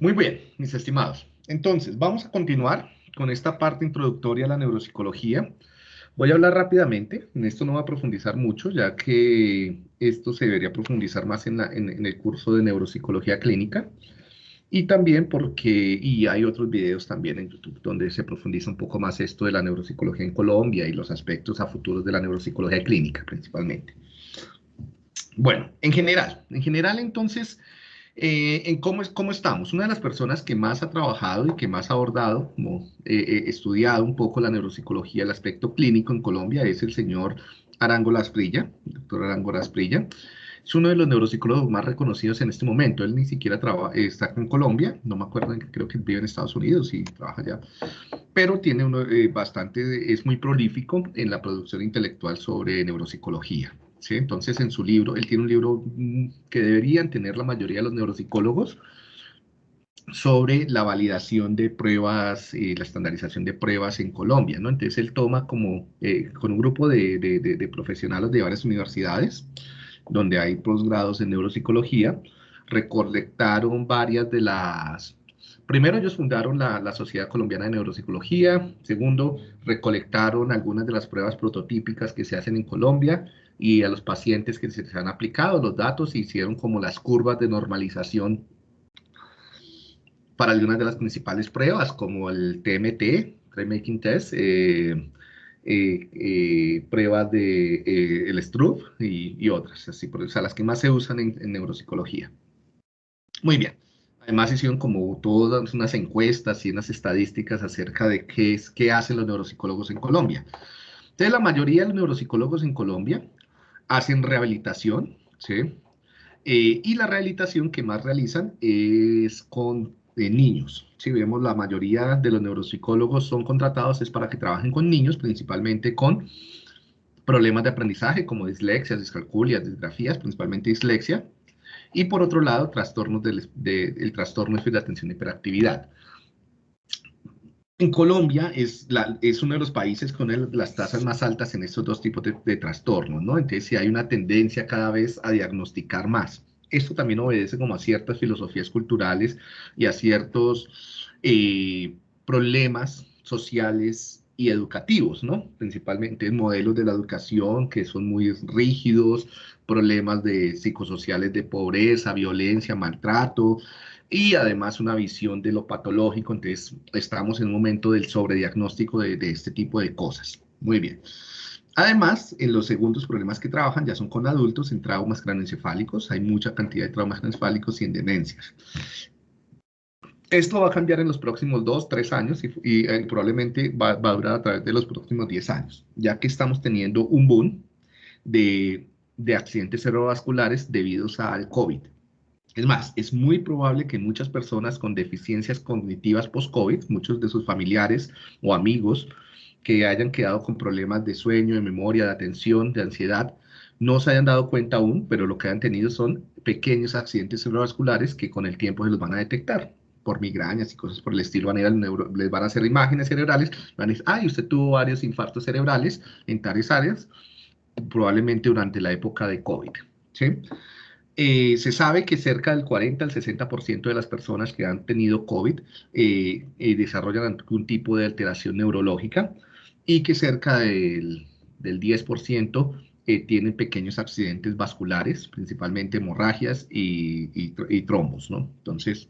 Muy bien, mis estimados. Entonces, vamos a continuar con esta parte introductoria a la neuropsicología. Voy a hablar rápidamente, en esto no voy a profundizar mucho, ya que esto se debería profundizar más en, en el curso de neuropsicología clínica. Y también porque, y hay otros videos también en YouTube donde se profundiza un poco más esto de la neuropsicología en Colombia y los aspectos a futuros de la neuropsicología clínica principalmente. Bueno, en general, en general entonces, eh, en cómo, es, cómo estamos. Una de las personas que más ha trabajado y que más ha abordado, como eh, eh, estudiado un poco la neuropsicología, el aspecto clínico en Colombia, es el señor Arango Lasprilla, doctor Arango Lasprilla es uno de los neuropsicólogos más reconocidos en este momento. Él ni siquiera trabaja, está en Colombia, no me acuerdo, creo que vive en Estados Unidos y trabaja allá, pero tiene uno bastante, es muy prolífico en la producción intelectual sobre neuropsicología. Entonces, en su libro, él tiene un libro mm, que deberían tener la mayoría de los neuropsicólogos, sobre la validación de pruebas y la estandarización de pruebas en Colombia, ¿no? Entonces él toma como, eh, con un grupo de, de, de, profesionales de varias universidades, donde hay posgrados en neuropsicología, recolectaron varias de las... Primero ellos fundaron la, la, Sociedad Colombiana de Neuropsicología, segundo, recolectaron algunas de las pruebas prototípicas que se hacen en Colombia y a los pacientes que se han aplicado los datos e hicieron como las curvas de normalización para algunas de las principales pruebas, como el TMT, Making Test, eh, eh, eh, pruebas de eh, el Stroop y, otras, así, o sea, las que más se usan en, neuropsicología. Muy bien. Además hicieron como todas unas encuestas y unas estadísticas acerca de qué, es, qué hacen los neuropsicólogos en Colombia. Entonces, la mayoría de los neuropsicólogos en Colombia hacen rehabilitación, ¿sí? y la rehabilitación que más realizan es con de niños. Si vemos, la mayoría de los neuropsicólogos son contratados es para que trabajen con niños, principalmente con problemas de aprendizaje como dislexia, discalculia, disgrafías, principalmente dislexia, y por otro lado, trastornos del de, trastorno de atención y hiperactividad. En Colombia es, la, es uno de los países con las tasas más altas en estos dos tipos de, de trastornos, ¿no? Entonces, sí hay una tendencia cada vez a diagnosticar más esto también obedece como a ciertas filosofías culturales y a ciertos eh, problemas sociales y educativos, ¿no? Principalmente modelos de la educación que son muy rígidos, problemas de psicosociales de pobreza, violencia, maltrato, y además una visión de lo patológico, entonces estamos en un momento del sobrediagnóstico de, de este tipo de cosas. Muy bien. Además, en los segundos problemas que trabajan ya son con adultos en traumas craneoencefálicos. Hay mucha cantidad de traumas craneoencefálicos y en demencias. Esto va a cambiar en los próximos dos, tres años y, eh, probablemente va, a durar a través de los próximos diez años, ya que estamos teniendo un boom de, de accidentes cerebrovasculares debidos al COVID. Es más, es muy probable que muchas personas con deficiencias cognitivas post-COVID, muchos de sus familiares o amigos, que hayan quedado con problemas de sueño, de memoria, de atención, de ansiedad, no se hayan dado cuenta aún, pero lo que han tenido son pequeños accidentes cerebrovasculares que con el tiempo se los van a detectar por migrañas y cosas por el estilo, van a les van a hacer imágenes cerebrales, van a decir, ay, usted tuvo varios infartos cerebrales en tales áreas, probablemente durante la época de COVID. ¿sí? Eh, se sabe que cerca del 40 al 60% de las personas que han tenido COVID eh, eh, desarrollan algún tipo de alteración neurológica y que cerca del, del 10% eh, tienen pequeños accidentes vasculares, principalmente hemorragias y, y, trombos, ¿no? Entonces,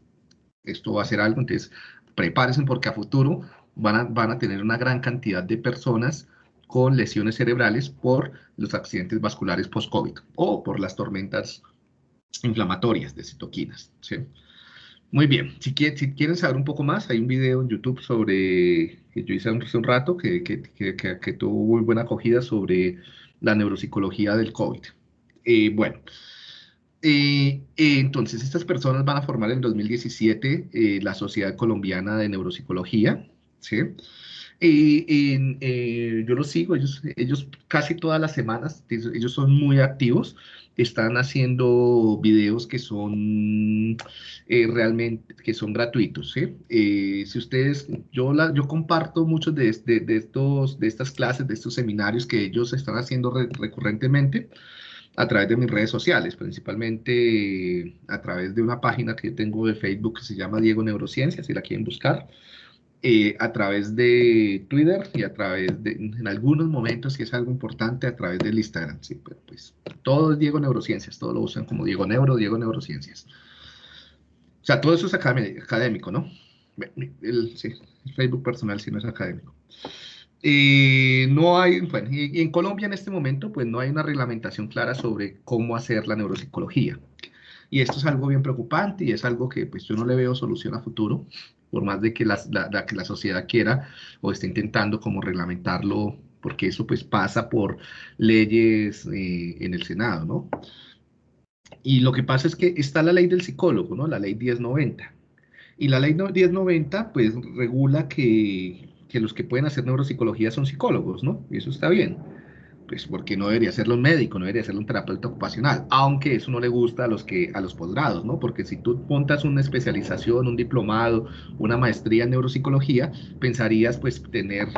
esto va a ser algo, entonces prepárense porque a futuro van a, van a tener una gran cantidad de personas con lesiones cerebrales por los accidentes vasculares post-COVID o por las tormentas inflamatorias de citoquinas. Muy bien, si, si, quieren saber un poco más, hay un video en YouTube sobre, que yo hice hace un rato, que, que, que, tuvo muy buena acogida sobre la neuropsicología del COVID. Eh, bueno, eh, eh, entonces estas personas van a formar en 2017 la Sociedad Colombiana de Neuropsicología, ¿sí? yo los sigo, ellos, ellos casi todas las semanas, ellos son muy activos, están haciendo videos que son eh, realmente, que son gratuitos, eh, si ustedes, yo, la, yo comparto muchos de, de, estos, de estas clases, de estos seminarios que ellos están haciendo recurrentemente, a través de mis redes sociales, principalmente a través de una página que tengo de Facebook que se llama Diego Neurociencia, si la quieren buscar, eh, a través de Twitter y a través de, en algunos momentos, que es algo importante, a través del Instagram, sí, pero pues todo es Diego Neurociencias, todo lo usan como Diego Neuro, Diego Neurociencias. O sea, todo eso es académico, ¿no? El, sí, el Facebook personal sí no es académico. Eh, no hay, bueno, y, en Colombia en este momento, pues no hay una reglamentación clara sobre cómo hacer la neuropsicología. Y esto es algo bien preocupante y es algo que pues yo no le veo solución a futuro, por más de que la, que la sociedad quiera o esté intentando como reglamentarlo, porque eso pues pasa por leyes eh, en el Senado, ¿no? Y lo que pasa es que está la ley del psicólogo, ¿no? La ley 1090. Y la ley 1090 pues regula que que los que pueden hacer neuropsicología son psicólogos, ¿no? Y eso está bien. Pues porque no debería serlo un médico, no debería serlo un terapeuta ocupacional, aunque eso no le gusta a los que a los posgrados, ¿no? Porque si tú montas una especialización, un diplomado, una maestría en neuropsicología, pensarías pues tener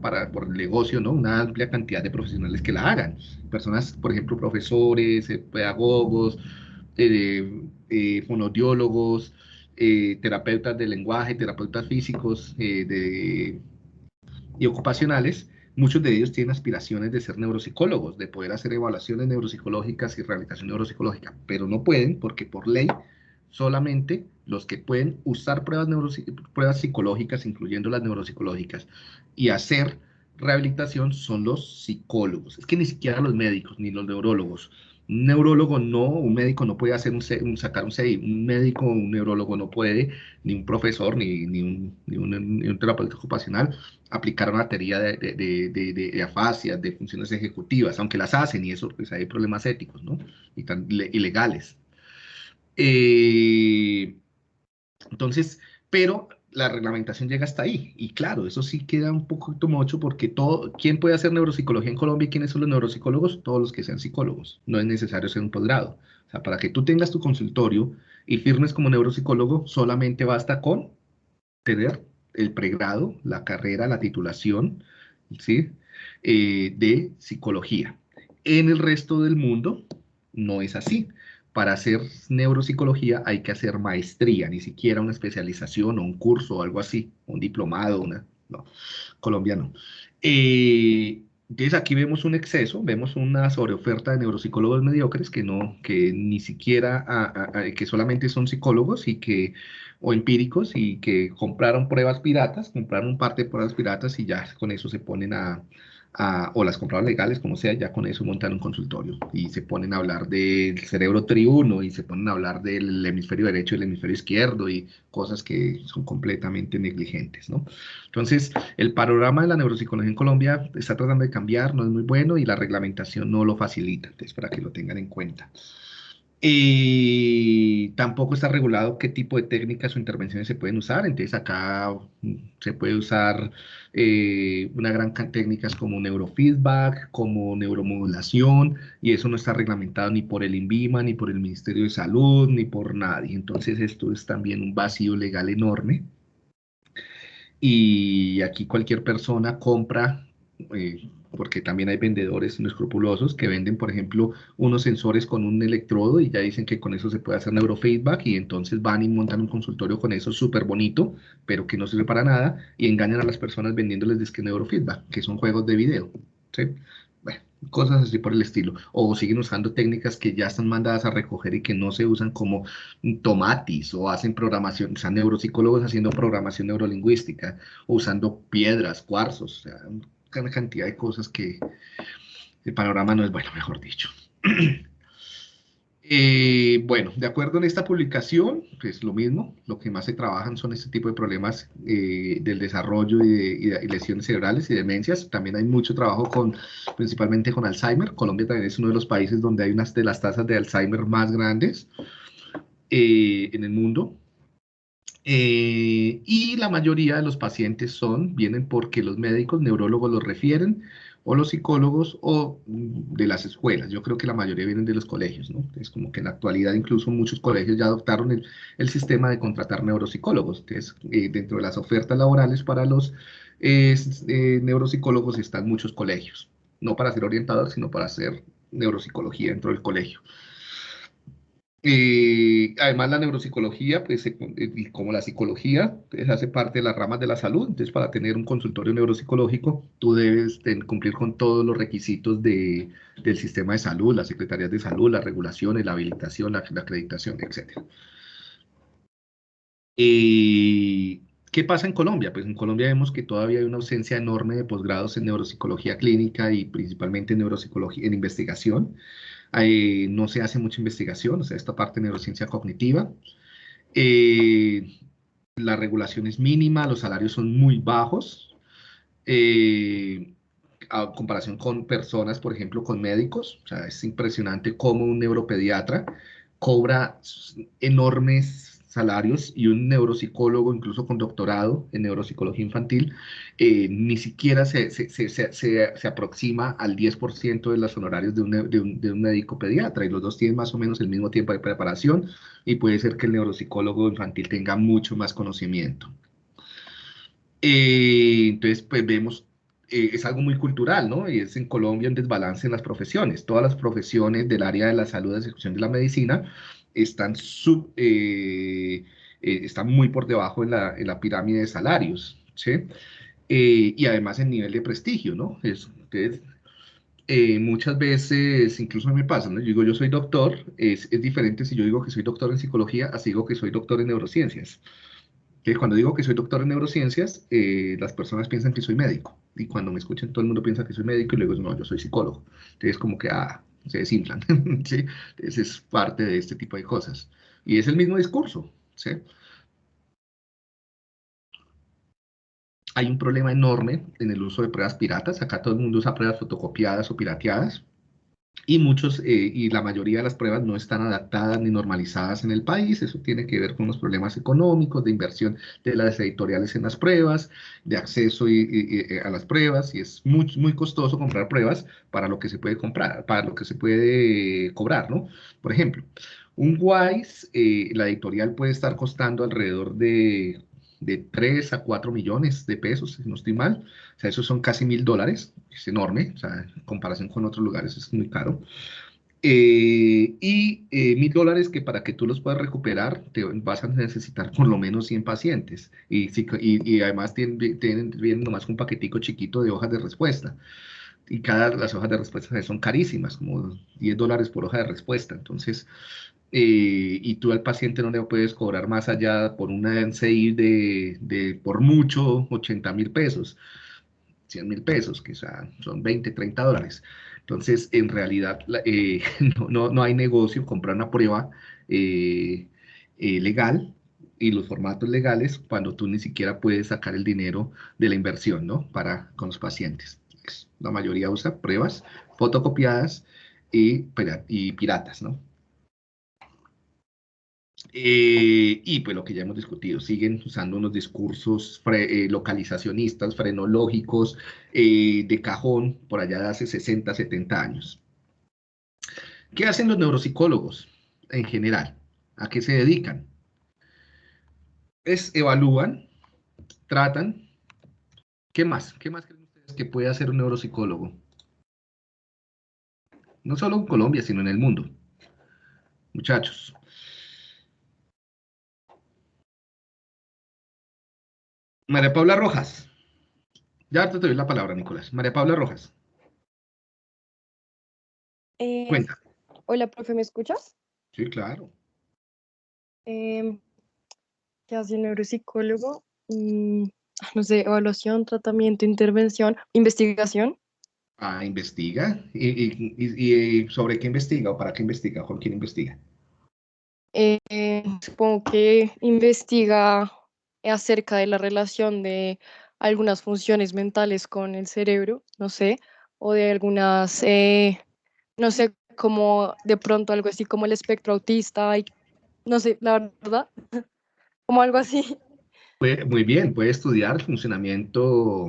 para, por el negocio, ¿no? Una amplia cantidad de profesionales que la hagan. Personas, por ejemplo, profesores, eh, pedagogos, eh, eh, fonodiólogos, terapeutas de lenguaje, terapeutas físicos, de y ocupacionales, muchos de ellos tienen aspiraciones de ser neuropsicólogos, de poder hacer evaluaciones neuropsicológicas y rehabilitación neuropsicológica, pero no pueden porque por ley solamente los que pueden usar pruebas, pruebas psicológicas, incluyendo las neuropsicológicas, y hacer rehabilitación son los psicólogos. Es que ni siquiera los médicos ni los neurólogos un neurólogo no, un médico no puede hacer un, sacar un CI, un médico, un neurólogo no puede, ni un profesor, ni, ni, un, ni, un, terapeuta ocupacional, aplicar una teoría de, de, de, de, de funciones ejecutivas, aunque las hacen y eso, pues hay problemas éticos, ¿no? Y tan ilegales. Eh, entonces, pero la reglamentación llega hasta ahí. Y claro, eso sí queda un poco mucho porque todo, ¿quién puede hacer neuropsicología en Colombia y quiénes son los neuropsicólogos? Todos los que sean psicólogos. No es necesario ser un posgrado. O sea, para que tú tengas tu consultorio y firmes como neuropsicólogo, solamente basta con tener el pregrado, la carrera, la titulación, ¿sí? Eh, de psicología. En el resto del mundo no es así para hacer neuropsicología hay que hacer maestría, ni siquiera una especialización o un curso o algo así, un diplomado, una, no, Colombia no. Eh, entonces aquí vemos un exceso, vemos una sobreoferta de neuropsicólogos mediocres que no, que ni siquiera, que solamente son psicólogos y que, o empíricos y que compraron pruebas piratas, compraron un par de pruebas piratas y ya con eso se ponen a, o las compraban legales, como sea, ya con eso montan un consultorio y se ponen a hablar del cerebro triuno y se ponen a hablar del hemisferio derecho y el hemisferio izquierdo y cosas que son completamente negligentes, ¿no? Entonces, el panorama de la neuropsicología en Colombia está tratando de cambiar, no es muy bueno y la reglamentación no lo facilita, entonces para que lo tengan en cuenta. Y tampoco está regulado qué tipo de técnicas o intervenciones se pueden usar. Entonces acá mm, se puede usar eh, una gran cantidad de técnicas como neurofeedback, como neuromodulación, y eso no está reglamentado ni por el INVIMA, ni por el Ministerio de Salud, ni por nadie. Entonces esto es también un vacío legal enorme. Y aquí cualquier persona compra eh, porque también hay vendedores inescrupulosos que venden, por ejemplo, unos sensores con un electrodo y ya dicen que con eso se puede hacer neurofeedback y entonces van y montan un consultorio con eso súper bonito, pero que no sirve para nada y engañan a las personas vendiéndoles disque neurofeedback, que son juegos de video. ¿sí? Bueno, cosas así por el estilo. O siguen usando técnicas que ya están mandadas a recoger y que no se usan como tomatis o hacen programación, o sea, neuropsicólogos haciendo programación neurolingüística o usando piedras, cuarzos, o sea, cantidad de cosas que el panorama no es bueno, mejor dicho. Eh, bueno, de acuerdo en esta publicación, pues lo mismo, lo que más se trabajan son este tipo de problemas eh, del desarrollo y, de, lesiones cerebrales y demencias. También hay mucho trabajo con, principalmente con Alzheimer. Colombia también es uno de los países donde hay unas de las tasas de Alzheimer más grandes eh, en el mundo. Eh, y la mayoría de los pacientes son, vienen porque los médicos, neurólogos los refieren, o los psicólogos, o mm, de las escuelas. Yo creo que la mayoría vienen de los colegios, ¿no? Es como que en la actualidad incluso muchos colegios ya adoptaron el, sistema de contratar neuropsicólogos. Entonces, eh, dentro de las ofertas laborales para los eh, neuropsicólogos están muchos colegios. No para ser orientadores, sino para ser neuropsicología dentro del colegio. Eh, además, la neuropsicología, pues, eh, como la psicología, pues, hace parte de las ramas de la salud. Entonces, para tener un consultorio neuropsicológico, tú debes cumplir con todos los requisitos de, del sistema de salud, las secretarías de salud, las regulaciones, la habilitación, la, acreditación, etc. Eh, ¿Qué pasa en Colombia? Pues en Colombia vemos que todavía hay una ausencia enorme de posgrados en neuropsicología clínica y principalmente en neuropsicología en investigación no se hace mucha investigación, o sea, esta parte de neurociencia cognitiva. Eh, la regulación es mínima, los salarios son muy bajos, eh, a comparación con personas, por ejemplo, con médicos. O sea, es impresionante cómo un neuropediatra cobra enormes salarios y un neuropsicólogo, incluso con doctorado en neuropsicología infantil, eh, ni siquiera se, se, se, se, aproxima al 10% de los honorarios de un, de, un, de un, médico pediatra y los dos tienen más o menos el mismo tiempo de preparación y puede ser que el neuropsicólogo infantil tenga mucho más conocimiento. Eh, entonces, pues vemos eh, es algo muy cultural, ¿no? Y es en Colombia un desbalance en las profesiones. Todas las profesiones del área de la salud, de ejecución de la medicina, están, sub, eh, eh, están muy por debajo en la, en la pirámide de salarios, ¿sí? Eh, y además en nivel de prestigio, ¿no? Es, muchas veces, incluso me pasa, ¿no? Yo digo, yo soy doctor, es, es, diferente si yo digo que soy doctor en psicología, así digo que soy doctor en neurociencias. Que cuando digo que soy doctor en neurociencias, las personas piensan que soy médico. Y cuando me escuchan, todo el mundo piensa que soy médico y luego, no, yo soy psicólogo. Entonces, como que, ah, se desinflan. ¿sí? Esa es parte de este tipo de cosas. Y es el mismo discurso. ¿sí? Hay un problema enorme en el uso de pruebas piratas. Acá todo el mundo usa pruebas fotocopiadas o pirateadas y muchos eh, y la mayoría de las pruebas no están adaptadas ni normalizadas en el país. Eso tiene que ver con los problemas económicos, de inversión de las editoriales en las pruebas, de acceso y, a las pruebas, y es muy, muy costoso comprar pruebas para lo que se puede comprar, para lo que se puede cobrar, ¿no? Por ejemplo, un WISE, eh, la editorial puede estar costando alrededor de de 3 a 4 millones de pesos, si no estoy mal. O sea, esos son casi mil dólares, es enorme, o sea, en comparación con otros lugares es muy caro. Eh, y eh, mil dólares que para que tú los puedas recuperar te vas a necesitar por lo menos 100 pacientes. Y, y, y además tienen, tienen, vienen nomás un paquetico chiquito de hojas de respuesta. Y cada, las hojas de respuesta son carísimas, como 10 dólares por hoja de respuesta. Entonces, eh, y tú al paciente no le puedes cobrar más allá por una NCI de, de por mucho 80 mil pesos, 100 mil pesos, que son 20, 30 dólares. Entonces, en realidad, eh, no, no, hay negocio comprar una prueba eh, legal y los formatos legales cuando tú ni siquiera puedes sacar el dinero de la inversión, ¿no? Para con los pacientes. La mayoría usa pruebas fotocopiadas y piratas, ¿no? Eh, y pues lo que ya hemos discutido, siguen usando unos discursos eh, localizacionistas, frenológicos, eh, de cajón, por allá de hace 60, 70 años. ¿Qué hacen los neuropsicólogos en general? ¿A qué se dedican? Es evalúan, tratan. ¿Qué más? ¿Qué más creen ustedes que puede hacer un neuropsicólogo? No solo en Colombia, sino en el mundo. Muchachos, María Paula Rojas. Ya te doy la palabra, Nicolás. María Paula Rojas. Eh, Cuenta. Hola, profe, ¿me escuchas? Sí, claro. Eh, ¿Qué hace un neuropsicólogo? Mm, no sé, evaluación, tratamiento, intervención, investigación. Ah, investiga. ¿Y, sobre qué investiga o para qué investiga? ¿Con quién investiga? Eh, supongo que investiga acerca de la relación de algunas funciones mentales con el cerebro, no sé, o de algunas, eh, no sé, como de pronto algo así como el espectro autista, no sé, la verdad, como algo así. Muy bien, puede estudiar el funcionamiento,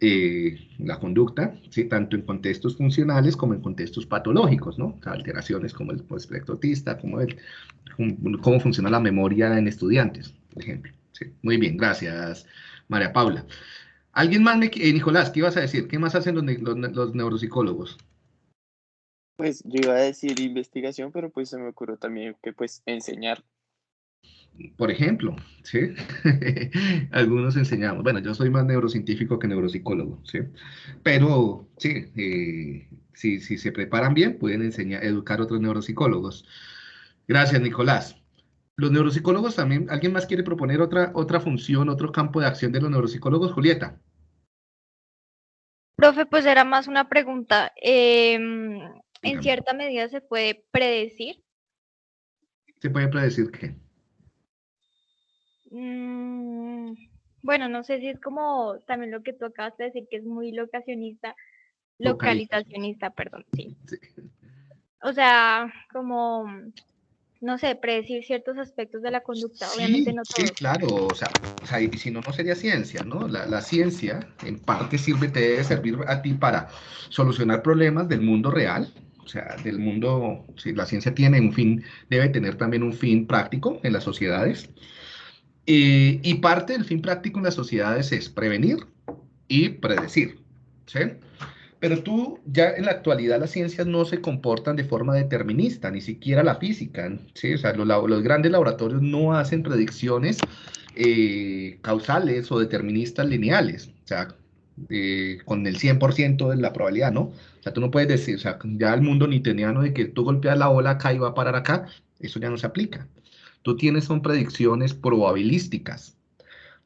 eh, la conducta, ¿sí? tanto en contextos funcionales como en contextos patológicos, ¿no? alteraciones como el espectro autista, como el, cómo funciona la memoria en estudiantes, por ejemplo muy bien, gracias, María Paula. ¿Alguien más, me, eh, Nicolás, qué ibas a decir? ¿Qué más hacen los, neuropsicólogos? Pues yo iba a decir investigación, pero pues se me ocurrió también que pues enseñar. Por ejemplo, ¿sí? Algunos enseñamos. Bueno, yo soy más neurocientífico que neuropsicólogo, ¿sí? Pero sí, eh, si, si se preparan bien, pueden enseñar, educar a otros neuropsicólogos. Gracias, Nicolás. Los neuropsicólogos también, ¿alguien más quiere proponer otra, otra función, otro campo de acción de los neuropsicólogos? Julieta. Profe, pues era más una pregunta. Em, ¿En cierta medida se puede predecir? ¿Se puede predecir qué? Mm, bueno, no sé si es como también lo que tú acabas de decir, que es muy locacionista, localizacionista, perdón, sí. O sea, como, no sé, predecir ciertos aspectos de la conducta, obviamente no todos. Sí, claro, o sea, si no, no sería ciencia, ¿no? La, ciencia en parte sirve, te debe servir a ti para solucionar problemas del mundo real, o sea, del mundo, si la ciencia tiene un fin, debe tener también un fin práctico en las sociedades. y parte del fin práctico en las sociedades es prevenir y predecir. ¿sí? Pero tú, ya en la actualidad las ciencias no se comportan de forma determinista, ni siquiera la física. ¿sí? O sea, los, grandes laboratorios no hacen predicciones eh, causales o deterministas lineales. O sea, eh, con el 100% de la probabilidad, ¿no? O sea, tú no puedes decir, o sea, ya el mundo newtoniano de que tú golpeas la bola acá y va a parar acá, eso ya no se aplica. Tú tienes son predicciones probabilísticas,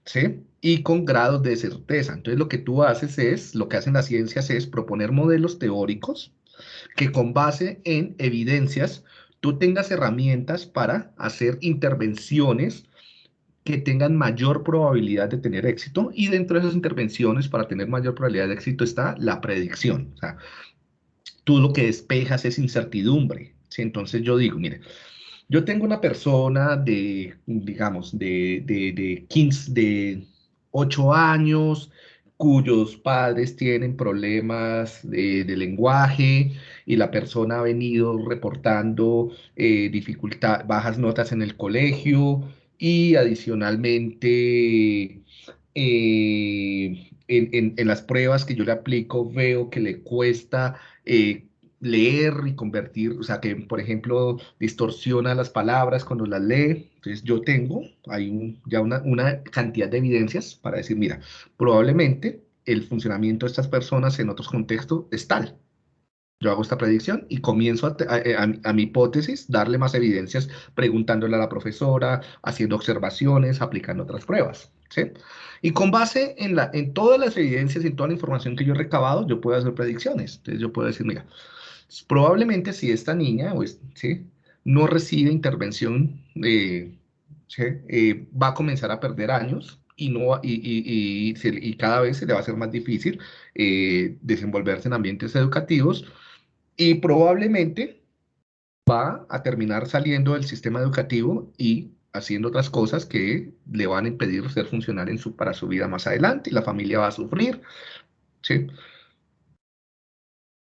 ¿sí? Y con grados de certeza. Entonces lo que tú haces es, lo que hacen las ciencias es proponer modelos teóricos que con base en evidencias tú tengas herramientas para hacer intervenciones que tengan mayor probabilidad de tener éxito y dentro de esas intervenciones para tener mayor probabilidad de éxito está la predicción. O sea, tú lo que despejas es incertidumbre. ¿sí? Entonces yo digo, mire, yo tengo una persona de, digamos, de, de, de 15, de 8 años, cuyos padres tienen problemas de, lenguaje y la persona ha venido reportando eh, dificultad, bajas notas en el colegio y adicionalmente eh, en, las pruebas que yo le aplico veo que le cuesta eh, leer y convertir, o sea, que por ejemplo distorsiona las palabras cuando las lee. Entonces yo tengo hay ya una, una, cantidad de evidencias para decir, mira, probablemente el funcionamiento de estas personas en otros contextos es tal. Yo hago esta predicción y comienzo a, mi hipótesis, darle más evidencias, preguntándole a la profesora, haciendo observaciones, aplicando otras pruebas. ¿sí? Y con base en, la, en todas las evidencias y toda la información que yo he recabado, yo puedo hacer predicciones. Entonces yo puedo decir, mira, probablemente si esta niña ¿sí? No recibe intervención, eh, eh, va a comenzar a perder años y, no, y, y, cada vez se le va a ser más difícil eh, desenvolverse en ambientes educativos y probablemente va a terminar saliendo del sistema educativo y haciendo otras cosas que le van a impedir ser funcional en su, para su vida más adelante y la familia va a sufrir.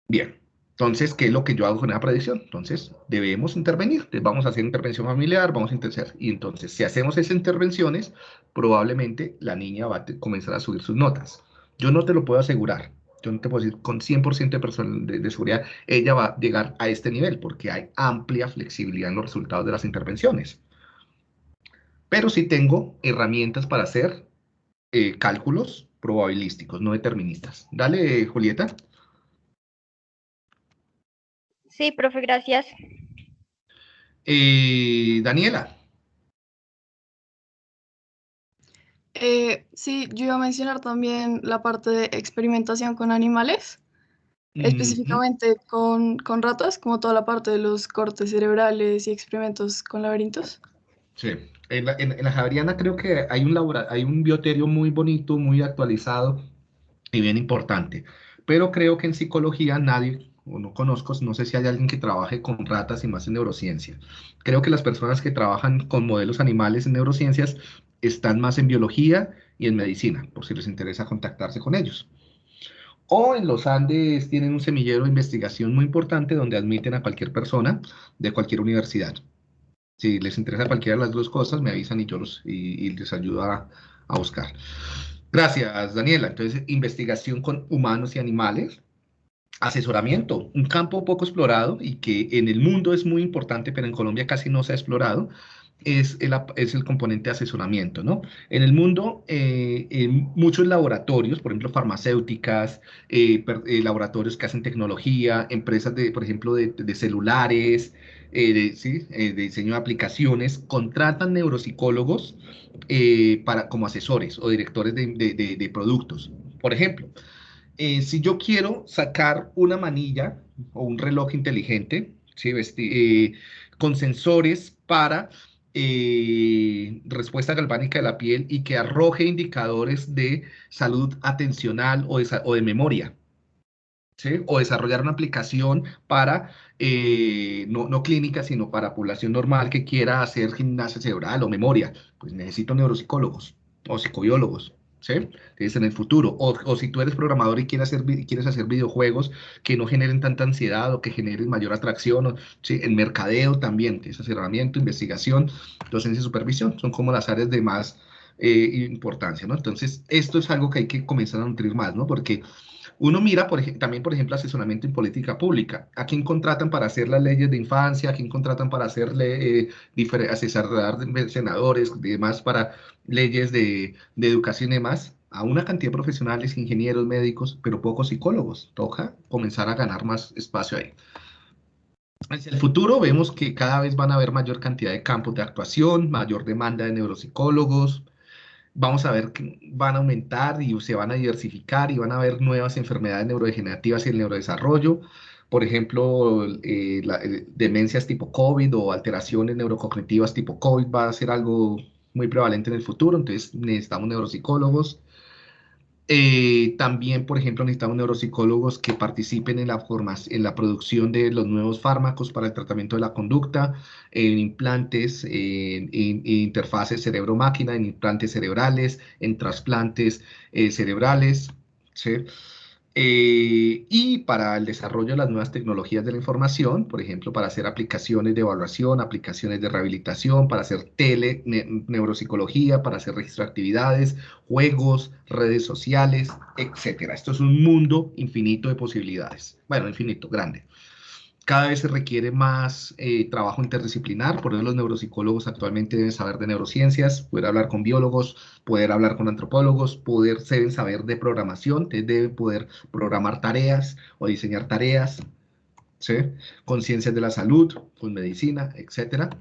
Bien, entonces, ¿qué es lo que yo hago con esa predicción? Entonces, debemos intervenir. vamos a hacer intervención familiar, vamos a intervenir. Y entonces, si hacemos esas intervenciones, probablemente la niña va a comenzar a subir sus notas. Yo no te lo puedo asegurar, yo no te puedo decir con 100% de, de, seguridad, ella va a llegar a este nivel porque hay amplia flexibilidad en los resultados de las intervenciones. Pero sí tengo herramientas para hacer eh, cálculos probabilísticos, no deterministas. Dale, Julieta. Sí, profe, gracias. Eh, Daniela. Eh, sí, yo iba a mencionar también la parte de experimentación con animales, específicamente con, con, ratas, como toda la parte de los cortes cerebrales y experimentos con laberintos. Sí, en la, en, la Javeriana creo que hay un, hay un bioterio muy bonito, muy actualizado y bien importante, pero creo que en psicología nadie o no conozco, no sé si hay alguien que trabaje con ratas y más en neurociencia. Creo que las personas que trabajan con modelos animales en neurociencias están más en biología y en medicina, por si les interesa contactarse con ellos. O en los Andes tienen un semillero de investigación muy importante donde admiten a cualquier persona de cualquier universidad. Si les interesa cualquiera de las dos cosas, me avisan y yo los, y, les ayudo a, a buscar. Gracias, Daniela. Entonces, investigación con humanos y animales. Asesoramiento, un campo poco explorado y que en el mundo es muy importante, pero en Colombia casi no se ha explorado, es el, componente de asesoramiento, ¿no? En el mundo, eh, muchos laboratorios, por ejemplo, farmacéuticas, eh, eh, laboratorios que hacen tecnología, empresas, de, por ejemplo, de, celulares, de, ¿sí? de, diseño de aplicaciones, contratan neuropsicólogos para, como asesores o directores de productos. Por ejemplo, si yo quiero sacar una manilla o un reloj inteligente, ¿sí? con sensores para eh, respuesta galvánica de la piel y que arroje indicadores de salud atencional o de, memoria. O desarrollar una aplicación para, eh, no, no, clínica, sino para población normal que quiera hacer gimnasia cerebral o memoria. Pues necesito neuropsicólogos o psicobiólogos. ¿Sí? Es en el futuro. O, si tú eres programador y quieres hacer, quieres hacer videojuegos que no generen tanta ansiedad o que generen mayor atracción, ¿sí? En mercadeo también, es asesoramiento, investigación, docencia y supervisión, son como las áreas de más eh, importancia, ¿no? Entonces, esto es algo que hay que comenzar a nutrir más, ¿no? Porque uno mira también, por ejemplo, asesoramiento en política pública. ¿A quién contratan para hacer las leyes de infancia? ¿A quién contratan para hacerle, eh, asesorar senadores y demás para leyes de, de educación y demás? A una cantidad de profesionales, ingenieros, médicos, pero pocos psicólogos. Toca comenzar a ganar más espacio ahí. Hacia el futuro vemos que cada vez van a haber mayor cantidad de campos de actuación, mayor demanda de neuropsicólogos, vamos a ver que van a aumentar y se van a diversificar y van a haber nuevas enfermedades neurodegenerativas y el neurodesarrollo. Por ejemplo, eh, eh, demencias tipo COVID o alteraciones neurocognitivas tipo COVID va a ser algo muy prevalente en el futuro, entonces necesitamos neuropsicólogos. Eh, también, por ejemplo, necesitamos neuropsicólogos que participen en la, en la producción de los nuevos fármacos para el tratamiento de la conducta, en implantes, en, interfaces cerebro-máquina, en implantes cerebrales, en trasplantes eh, cerebrales. ¿sí? Eh, y para el desarrollo de las nuevas tecnologías de la información, por ejemplo, para hacer aplicaciones de evaluación, aplicaciones de rehabilitación, para hacer tele, neuropsicología, para hacer registro de actividades, juegos, redes sociales, etc. Esto es un mundo infinito de posibilidades. Bueno, infinito, grande cada vez se requiere más eh, trabajo interdisciplinar, por eso los neuropsicólogos actualmente deben saber de neurociencias, poder hablar con biólogos, poder hablar con antropólogos, poder deben saber de programación, deben poder programar tareas o diseñar tareas, ¿sí? con ciencias de la salud, con medicina, etc.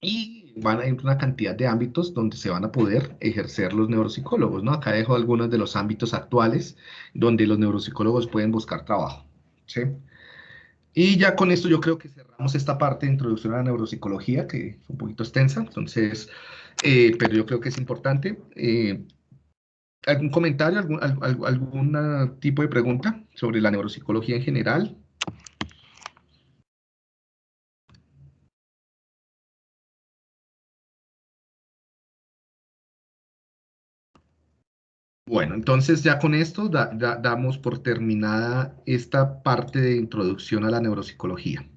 Y van a ir una cantidad de ámbitos donde se van a poder ejercer los neuropsicólogos, ¿no? Acá dejo algunos de los ámbitos actuales donde los neuropsicólogos pueden buscar trabajo, ¿sí? Y ya con esto yo creo que cerramos esta parte de introducción a la neuropsicología, que es un poquito extensa, entonces, eh, pero yo creo que es importante. Eh, ¿Algún comentario, algún, algún tipo de pregunta sobre la neuropsicología en general? Bueno, entonces ya con esto damos por terminada esta parte de introducción a la neuropsicología.